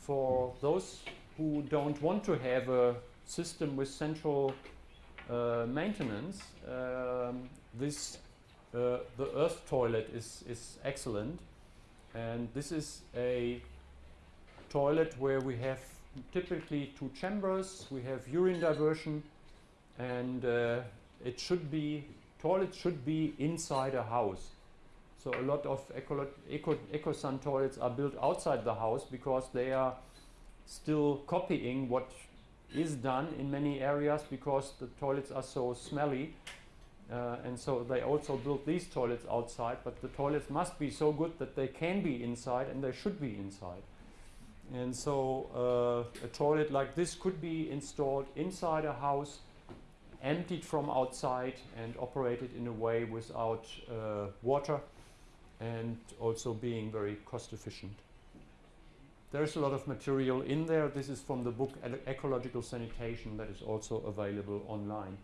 For those who don't want to have a system with central uh, maintenance, um, this uh, the earth toilet is, is excellent. And this is a toilet where we have typically two chambers, we have urine diversion, and uh, it should be, toilet should be inside a house. So a lot of Eco, Eco, EcoSan toilets are built outside the house because they are still copying what is done in many areas because the toilets are so smelly. Uh, and so they also built these toilets outside, but the toilets must be so good that they can be inside and they should be inside. And so uh, a toilet like this could be installed inside a house, emptied from outside and operated in a way without uh, water and also being very cost efficient. There's a lot of material in there. This is from the book Ecological Sanitation that is also available online.